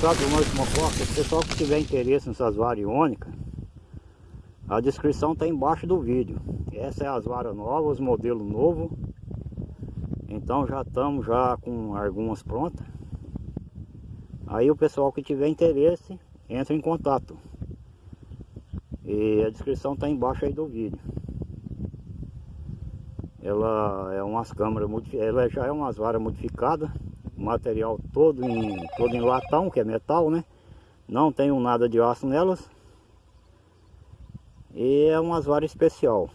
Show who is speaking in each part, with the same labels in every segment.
Speaker 1: gostado do nosso mococa, se o pessoal que tiver interesse nessas varas iônicas, a descrição está embaixo do vídeo. Essa é as varas novas, modelo novo. Então já estamos já com algumas prontas. Aí o pessoal que tiver interesse, entra em contato. E a descrição está embaixo aí do vídeo. Ela é umas câmeras, ela já é umas varas modificadas material todo em, todo em latão, que é metal, né? Não tenho nada de aço nelas. E é umas varas especial.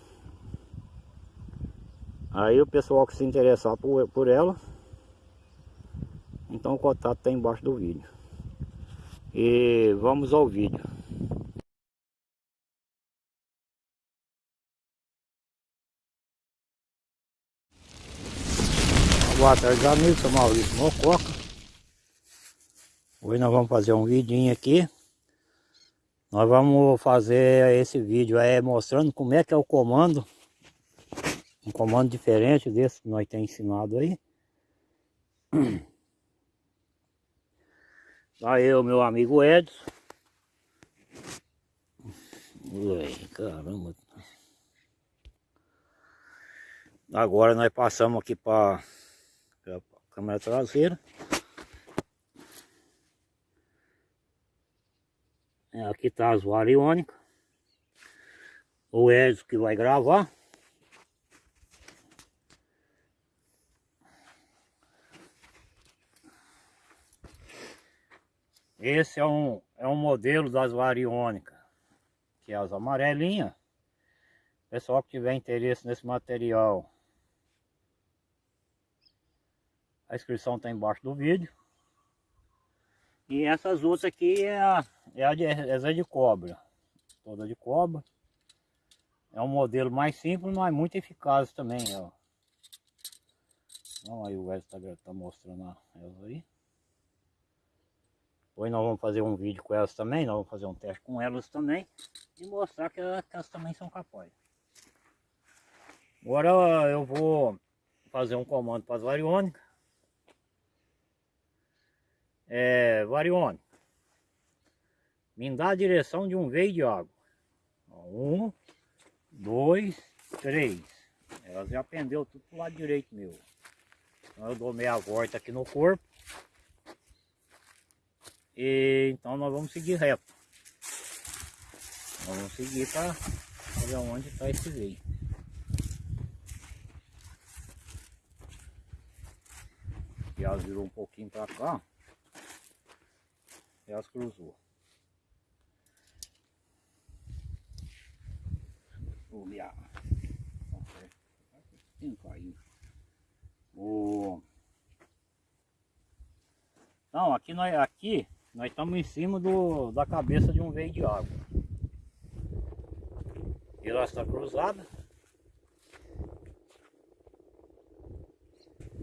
Speaker 1: Aí o pessoal que se interessar por, por ela, então o contato está embaixo do vídeo. E vamos ao vídeo. Boa tarde amigos, sou Maurício Mococa. Hoje nós vamos fazer um vidinho aqui. Nós vamos fazer esse vídeo aí mostrando como é que é o comando. Um comando diferente desse que nós temos ensinado aí. Tá eu, meu amigo Edson. Ui, caramba. Agora nós passamos aqui para câmera traseira. É, aqui está as variônicas. O Edson que vai gravar. Esse é um, é um modelo das variônicas, que é as amarelinhas. Pessoal que tiver interesse nesse material, A inscrição está embaixo do vídeo. E essas outras aqui é a, é a de, é de cobra. Toda de cobra. É um modelo mais simples, mas muito eficaz também, ó. Então aí o Wesley está tá mostrando elas aí. Depois nós vamos fazer um vídeo com elas também, nós vamos fazer um teste com elas também. E mostrar que elas, que elas também são capazes. Agora eu vou fazer um comando para as variônicas é, Varione, me dá a direção de um veio de água. Um, dois, três. Ela já pendeu tudo pro lado direito meu. Então eu dou meia volta aqui no corpo. E então nós vamos seguir reto. Nós vamos seguir para ver onde está esse veio. Ela virou um pouquinho para cá elas cruzou. Vou olhar. Tem caindo. O... Então, aqui nós, aqui nós estamos em cima do, da cabeça de um veio de água. E ela está cruzada.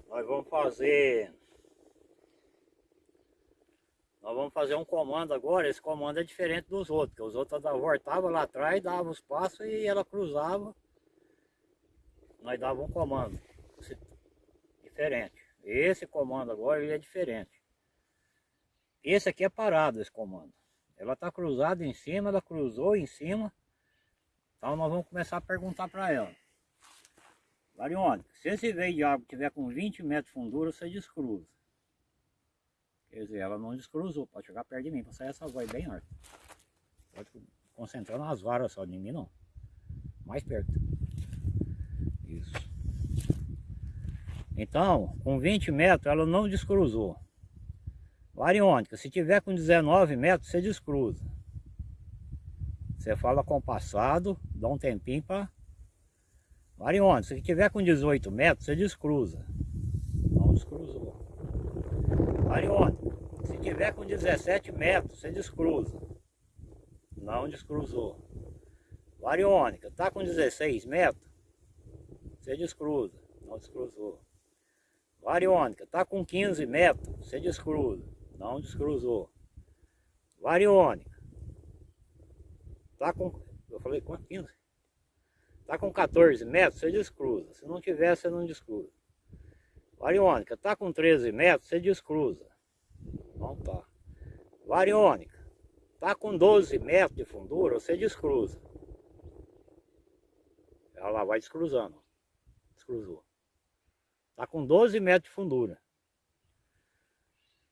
Speaker 1: Nós vamos fazer nós vamos fazer um comando agora, esse comando é diferente dos outros, porque os outros voltavam lá atrás, davam os passos e ela cruzava. Nós dava um comando diferente. Esse comando agora ele é diferente. Esse aqui é parado, esse comando. Ela está cruzada em cima, ela cruzou em cima. Então nós vamos começar a perguntar para ela. Variônica, se esse veio de água tiver com 20 metros de fundura, você descruza. Ela não descruzou, pode chegar perto de mim, para sair essa voz bem alta. Pode concentrar nas varas só de mim não. Mais perto. Isso. Então, com 20 metros ela não descruzou. Variônica, se tiver com 19 metros, você descruza. Você fala com o passado, dá um tempinho para... Variônica, se tiver com 18 metros, você descruza. Não descruzou. Variônica, tiver com 17 metros, você descruza. Não descruzou. Variônica, tá com 16 metros, você descruza. Não descruzou. Variônica, tá com 15 metros, você descruza. Não descruzou. Variônica, tá com, eu falei quanto? 15? Tá com 14 metros, você descruza. Se não tiver, você não descruza. Variônica, tá com 13 metros, você descruza. Não tá. Variônica. Tá com 12 metros de fundura, você descruza. Ela vai descruzando. Descruzou. Tá com 12 metros de fundura.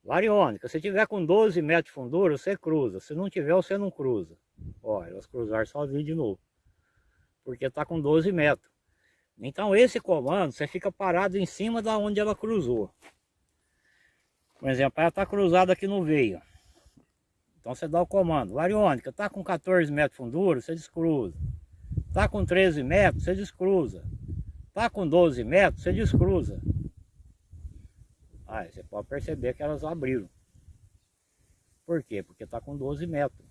Speaker 1: Variônica, se tiver com 12 metros de fundura, você cruza. Se não tiver, você não cruza. Ó, elas cruzaram sozinho de novo. Porque tá com 12 metros. Então esse comando, você fica parado em cima da onde ela cruzou. Por exemplo, ela está cruzada aqui no veio. Então você dá o comando, variônica, está com 14 metros de fundura, você descruza. Está com 13 metros, você descruza. Está com 12 metros, você descruza. Aí você pode perceber que elas abriram. Por quê? Porque está com 12 metros.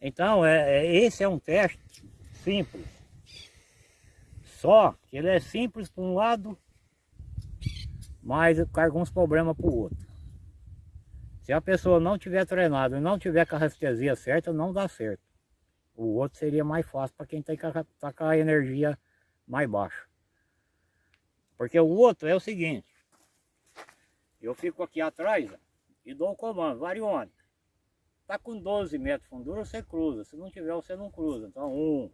Speaker 1: Então, é, é, esse é um teste simples. Só que ele é simples para um lado, mas carga uns problemas para o outro. Se a pessoa não tiver treinado e não tiver com a restesia certa, não dá certo. O outro seria mais fácil para quem tem que tá com a energia mais baixa. Porque o outro é o seguinte, eu fico aqui atrás e dou o comando, variônica. Está com 12 metros de fundura, você cruza. Se não tiver, você não cruza. Então, um,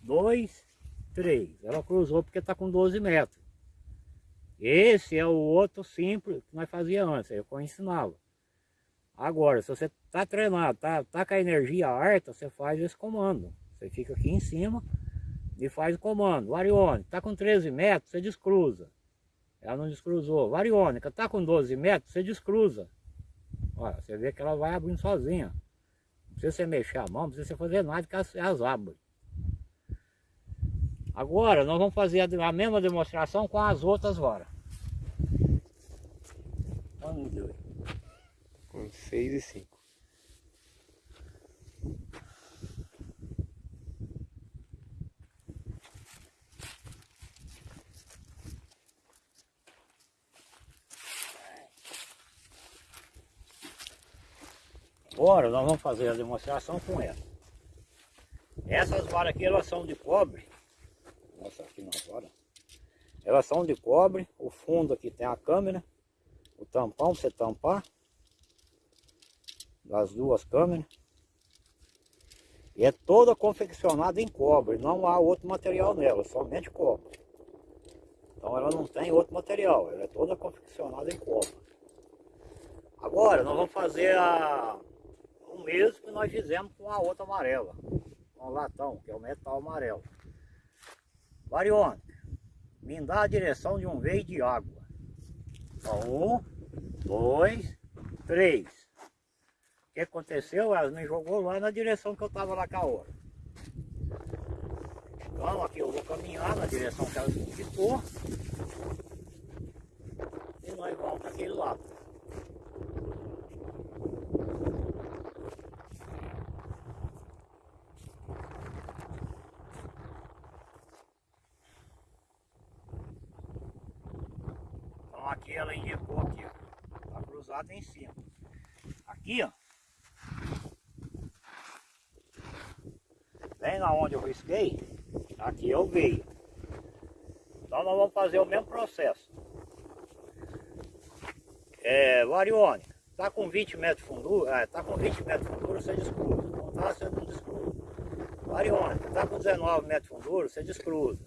Speaker 1: dois, 3. Ela cruzou porque está com 12 metros. Esse é o outro simples que nós fazia antes, eu ensinava. Agora, se você está treinado, está tá com a energia alta, você faz esse comando. Você fica aqui em cima e faz o comando. Variônica, está com 13 metros, você descruza. Ela não descruzou. Variônica, está com 12 metros, você descruza. Olha, você vê que ela vai abrindo sozinha. Não precisa você mexer a mão, não precisa você fazer nada que elas abrem. Agora nós vamos fazer a mesma demonstração com as outras varas.
Speaker 2: Vamos ver. Com 6 e 5.
Speaker 1: Agora nós vamos fazer a demonstração com ela. Essas varas aqui elas são de cobre não agora. Elas são de cobre, o fundo aqui tem a câmera, o tampão você tampar, das duas câmeras. E é toda confeccionada em cobre, não há outro material nela, somente cobre. Então ela não tem outro material, ela é toda confeccionada em cobre. Agora nós vamos fazer a, o mesmo que nós fizemos com a outra amarela, com o latão, que é o metal amarelo. Variônica, me dá a direção de um veio de água. um, dois, três. O que aconteceu? Ela me jogou lá na direção que eu estava lá com a hora. Então aqui eu vou caminhar na direção que ela indicou. E nós vamos para aquele lado. aqui ela indicou aqui, ó. Tá cruzado em cima. Aqui, ó. Bem na onde eu risquei, aqui eu veio. Então nós vamos fazer o mesmo processo. É, variônica, tá com 20 metros de fundura, é, tá com 20 metros de fundura, você descruza. Não tá, você não descruza. Variônica, tá com 19 metros de fundura, você descruza.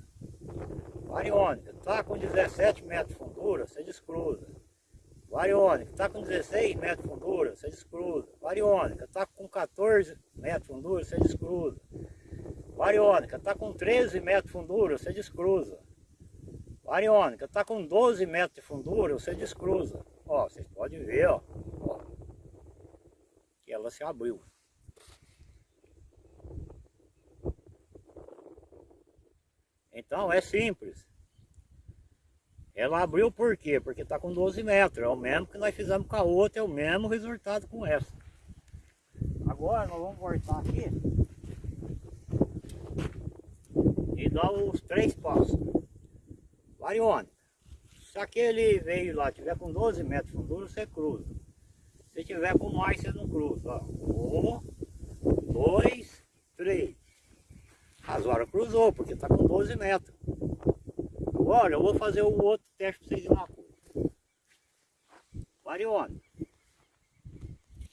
Speaker 1: Variônica, está com 17 metros de fundura, você descruza. Variônica, está com 16 metros de fundura, você descruza. Variônica, está com 14 metros de fundura, você descruza. Variônica, está com 13 metros de fundura, você descruza. Variônica, está com 12 metros de fundura, você descruza. Ó, vocês podem ver, ó, ó que ela se abriu. Então é simples. Ela abriu por quê? Porque está com 12 metros. É o mesmo que nós fizemos com a outra, é o mesmo resultado com essa. Agora nós vamos voltar aqui dar os três passos. Variônica. Se aquele veio lá tiver com 12 metros de fundura, você cruza. Se tiver com mais, você não cruza. Um, dois, três. As horas cruzou, porque está com 12 metros. Agora eu vou fazer o outro teste para vocês de uma coisa. Variônica.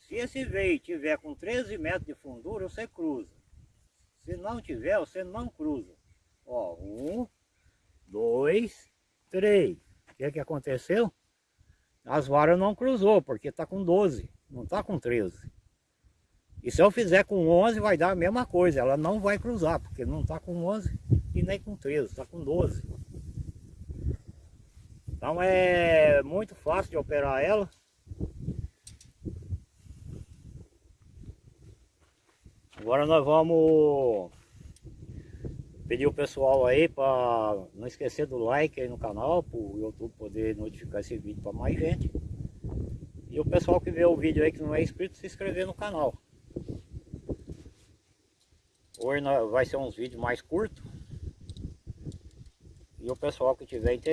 Speaker 1: Se Se esse veio tiver com 13 metros de fundura, você cruza. Se não tiver, você não cruza. Ó, um, dois, três. O que que aconteceu? As varas não cruzou, porque está com 12, não está com 13. E se eu fizer com 11, vai dar a mesma coisa. Ela não vai cruzar, porque não está com 11 e nem com 13, está com 12. Então é muito fácil de operar ela. Agora nós vamos pedir o pessoal aí para não esquecer do like aí no canal, para o YouTube poder notificar esse vídeo para mais gente. E o pessoal que vê o vídeo aí que não é inscrito, se inscrever no canal. Hoje vai ser uns vídeos mais curtos. E o pessoal que tiver interesse.